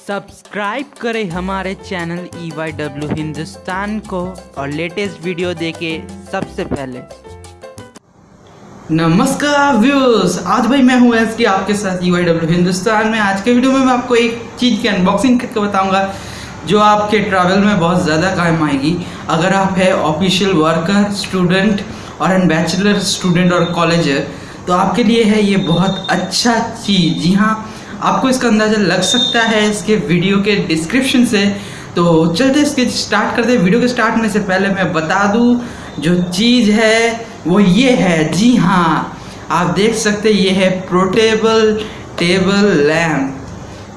Subscribe करें हमारे channel E Y W Hindustan को और लेटेस्ट वीडियो देखे सबसे पहले। नमस्कार व्यूअर्स आज भाई मैं हूँ एस आपके साथ यू आई डब्ल्यू हिंदुस्तान में। आज के वीडियो में मैं आपको एक चीज़ की अनबॉक्सिंग करके बताऊँगा, जो आपके ट्रैवल में बहुत ज़्यादा काम आएगी। अगर आप है ऑफिशियल वर्कर स्टूडेंट और एन बैचलर स्टूडेंट और कॉलेजर तो आपके लिए है ये बहुत अच्छा चीज़। जी हाँ आपको इसका अंदाज़ा लग सकता है इसके वीडियो के डिस्क्रिप्शन से। तो चलते इसके स्टार्ट करते हैं। वीडियो के स्टार्ट में से पहले मैं बता दूँ, जो चीज़ है, वो ये है। जी हाँ आप देख सकते ये है प्रोटेबल टेबल लैम्प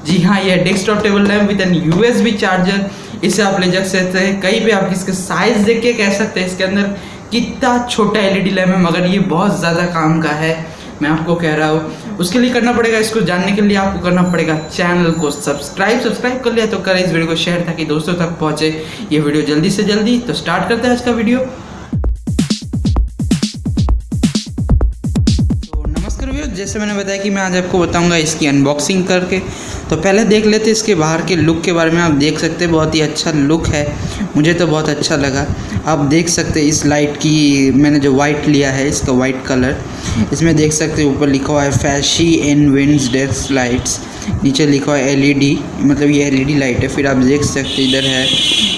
जी हाँ ये desktop table lamp with an USB charger इसे आप ले जा सकते हैं। कहीं पे आप इसके साइज़ देख के कह सकते हैं, इसके अंदर कितना छोटा एलईडी लैम्प है, मगर ये बहुत ज़्यादा काम का है। मैं आपको कह रहा हूँ, उसके लिए करना पड़ेगा, इसको जानने के लिए आपको करना पड़ेगा चैनल को सब्सक्राइब। सब्सक्राइब कर लिया तो करें इस वीडियो को शेयर ताकि दोस्तों तक पहुँचे। ये वीडियो जल्दी से जल्दी। तो स्टार्ट करते हैं आज का वीडियो। तो नमस्कार जैसे मैंने बताया कि मैं आज आपको बताऊँगा इसकी अनबॉक्सिंग करके। तो पहले देख लेते इसके बाहर के लुक के बारे में। आप देख सकते हैं, बहुत ही अच्छा लुक है। मुझे तो बहुत अच्छा लगा। आप देख सकते हैं इस लाइट की, मैंने जो वाइट लिया है, इसका वाइट कलर इसमें देख सकते हैं ऊपर लिखा हुआ है fashion in winds desk lights नीचे लिखा हुआ है एलईडी मतलब ये एलईडी लाइट है। फिर आप देख सकते हैं इधर है।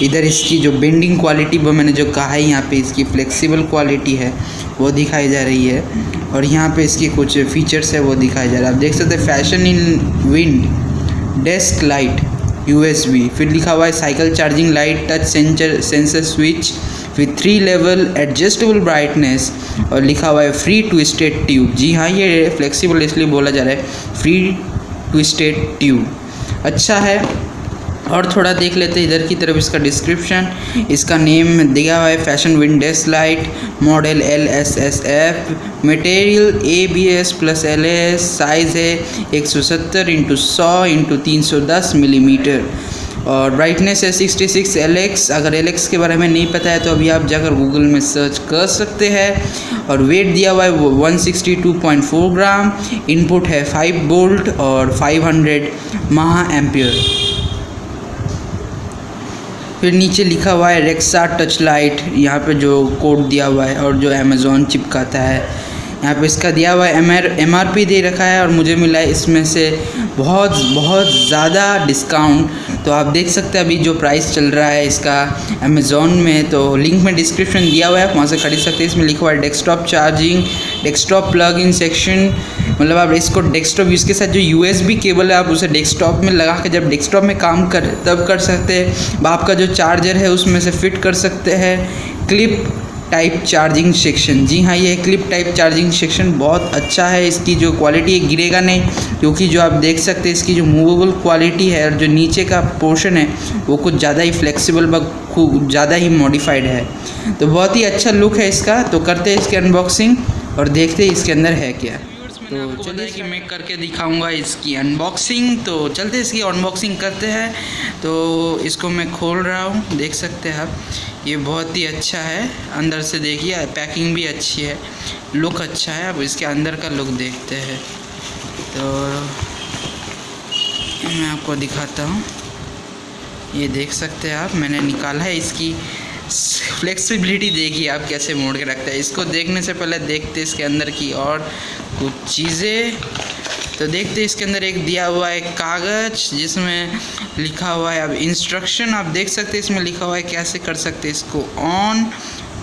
इधर इसकी जो बेंडिंग क्वालिटी वो मैंने जो कहा है यहाँ पे, इसकी फ्लेक्सिबल क्वालिटी है, वो दिखाई जा रही है। और यहाँ पे इसकी कुछ फीचर्स है, वो दिखाई जा रहा है। आप देख सकते हैं fashion in wind desk light USB फिर लिखा हुआ है cycle charging light touch sensor sensor switch with three level adjustable brightness और लिखा हुआ है फ्री ट्विस्टेड ट्यूब जी हाँ ये फ्लेक्सिबल इसलिए बोला जा रहा है फ्री ट्विस्टेड ट्यूब अच्छा है, और थोड़ा देख लेते हैं, इधर की तरफ़ इसका डिस्क्रिप्शन इसका नेम दिया हुआ है fashion winds light model L S S F material A B S plus L S size है एक सौ सत्तर इंटू सौ इंटू तीन सौ दस मिलीमीटर और ब्राइटनेस है 66 सिक्स एल एक्स अगर एल एक्स के बारे में नहीं पता है तो अभी आप जाकर गूगल में सर्च कर सकते हैं। और वेट दिया हुआ है one sixty two point four gram input है फाइव बोल्ट और फाइव हंड्रेड महा एम्पियर फिर नीचे लिखा हुआ है रेक्सा टच लाइट यहाँ पे जो कोड दिया हुआ है और जो अमेज़ोन चिपकाता है। यहाँ पे इसका दिया हुआ M R M R P दे रखा है और मुझे मिला है इसमें से बहुत बहुत ज़्यादा डिस्काउंट तो आप देख सकते हैं अभी जो प्राइस चल रहा है इसका अमेज़ोन में तो लिंक में डिस्क्रिप्शन दिया हुआ है, आप वहाँ से खरीद सकते हैं। इसमें लिखा हुआ है desktop charging desktop plug in section मतलब आप इसको डेस्कटॉप इसके साथ जो यूएसबी केबल है, आप उसे डेस्कटॉप में लगा के जब डेस्कटॉप में काम कर, तब कर सकते हैं। आपका जो चार्जर है, उसमें से फिट कर सकते हैं। क्लिप टाइप चार्जिंग सेक्शन जी हाँ ये क्लिप टाइप चार्जिंग सेक्शन बहुत अच्छा है। इसकी जो क्वालिटी है, गिरेगा नहीं, क्योंकि जो आप देख सकते हैं, इसकी जो मूवेबल क्वालिटी है और जो नीचे का पोर्शन है, वो कुछ ज़्यादा ही फ्लेक्सिबल व खूब ज़्यादा ही मॉडिफाइड है। तो बहुत ही अच्छा लुक है इसका। तो करते हैं इसकी अनबॉक्सिंग और देखते हैं इसके अंदर है क्या। तो चलिए कि मैं करके दिखाऊँगा इसकी अनबॉक्सिंग तो चलते इसकी अनबॉक्सिंग करते हैं। तो इसको मैं खोल रहा हूँ, देख सकते हैं आप। ये बहुत ही अच्छा है, अंदर से देखिए, पैकिंग भी अच्छी है। लुक अच्छा है, अब इसके अंदर का लुक देखते हैं। तो मैं आपको दिखाता हूँ। ये देख सकते हैं आप, मैंने निकाला है इसकी फ्लेक्सिबिलिटी देखिए आप कैसे मोड़ के रखते हैं। इसको देखने से पहले देखते इसके अंदर की और कुछ चीज़ें। तो देखते इसके अंदर एक दिया हुआ है कागज़, जिसमें लिखा हुआ है अब इंस्ट्रक्शन आप देख सकते हैं इसमें लिखा हुआ है कैसे कर सकते इसको ऑन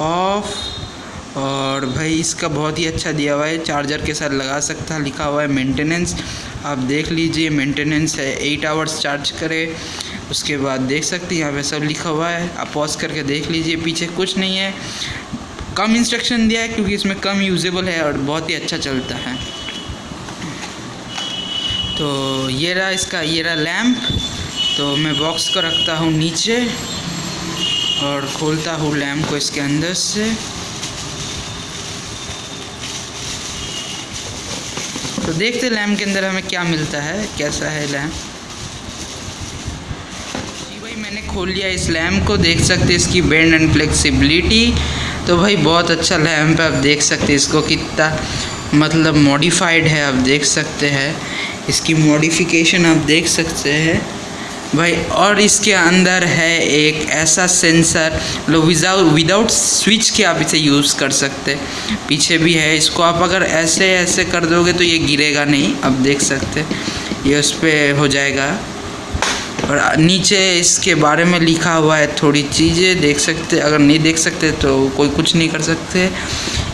ऑफ़ और भाई इसका बहुत ही अच्छा दिया हुआ है चार्जर के साथ लगा सकता है, लिखा हुआ है मेंटेनेंस आप देख लीजिए मेंटेनेंस है एट आवर्स चार्ज करें। उसके बाद देख सकते हैं यहाँ पे सब लिखा हुआ है। आप पॉज करके देख लीजिए, पीछे कुछ नहीं है। कम इंस्ट्रक्शन दिया है क्योंकि इसमें कम यूजेबल है और बहुत ही अच्छा चलता है। तो ये रहा इसका, ये रहा लैम्प तो मैं बॉक्स को रखता हूँ नीचे और खोलता हूँ लैम्प को इसके अंदर से। तो देखते लैम्प के अंदर हमें क्या मिलता है, कैसा है लैम्प जी भाई, मैंने खोल लिया इस लैम्प को, देख सकते इसकी बेंड एंड फ्लेक्सिबिलिटी तो भाई बहुत अच्छा लैम्प है, आप देख सकते हैं इसको कितना मतलब मॉडिफाइड है, आप देख सकते हैं। इसकी मॉडिफिकेशन आप देख सकते हैं। भाई और इसके अंदर है एक ऐसा सेंसर लो विदाउट विदाउट स्विच के आप इसे यूज़ कर सकते पीछे भी है, इसको आप अगर ऐसे ऐसे कर दोगे तो ये गिरेगा नहीं, आप देख सकते ये उस पर हो जाएगा। और नीचे इसके बारे में लिखा हुआ है थोड़ी चीज़ें, देख सकते, अगर नहीं देख सकते तो कोई कुछ नहीं कर सकते।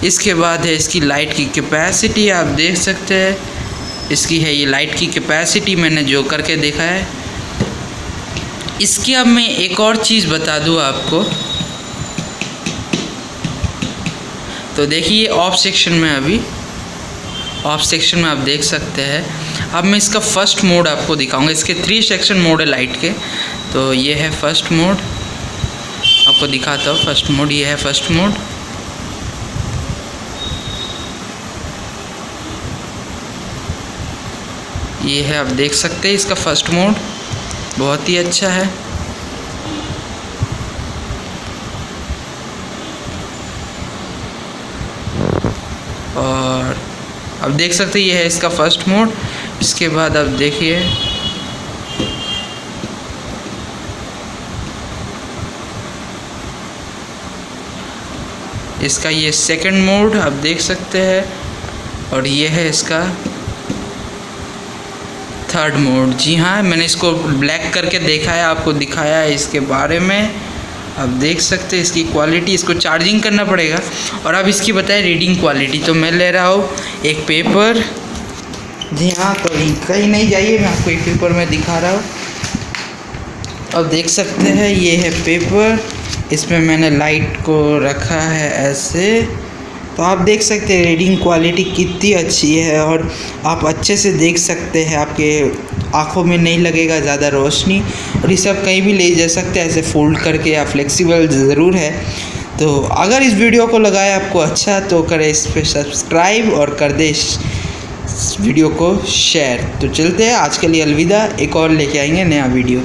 इसके बाद है इसकी लाइट की कैपेसिटी, आप देख सकते हैं। इसकी है ये लाइट की कैपेसिटी, मैंने जो करके देखा है। इसकी अब मैं एक और चीज़ बता दूँ आपको। तो देखिए ऑफ़ सेक्शन में अभी ऑफ़ सेक्शन में आप देख सकते हैं। अब मैं इसका फ़र्स्ट मोड आपको दिखाऊँगा। इसके थ्री सेक्शन मोड है लाइट के। तो ये है फ़र्स्ट मोड आपको दिखाता हूँ फ़र्स्ट मोड ये है फ़र्स्ट मोड ये है, आप देख सकते हैं इसका फ़र्स्ट मोड बहुत ही अच्छा है। और अब देख सकते हैं, ये है इसका फ़र्स्ट मोड इसके बाद आप देखिए। इसका ये सेकंड मोड आप देख सकते हैं और ये है इसका थर्ड मोड जी हाँ मैंने इसको ब्लैक करके देखा है, आपको दिखाया है इसके बारे में। आप देख सकते हैं इसकी क्वालिटी इसको चार्जिंग करना पड़ेगा। और अब इसकी बताएँ रीडिंग क्वालिटी तो मैं ले रहा हूँ एक पेपर जी हाँ तो कहीं नहीं जाइए, मैं आपको एक पेपर में दिखा रहा हूँ। अब देख सकते हैं, ये है पेपर इसमें मैंने लाइट को रखा है ऐसे। तो आप देख सकते हैं रीडिंग क्वालिटी कितनी अच्छी है और आप अच्छे से देख सकते हैं, आपके आँखों में नहीं लगेगा ज़्यादा रोशनी। और इसे आप कहीं भी ले जा सकते हैं, ऐसे फोल्ड करके या फ्लेक्सिबल ज़रूर है। तो अगर इस वीडियो को लगाए आपको अच्छा तो करें इस पर सब्सक्राइब और कर दे वीडियो को शेयर तो चलते हैं, आज के लिए अलविदा। एक और लेके आएँगे नया वीडियो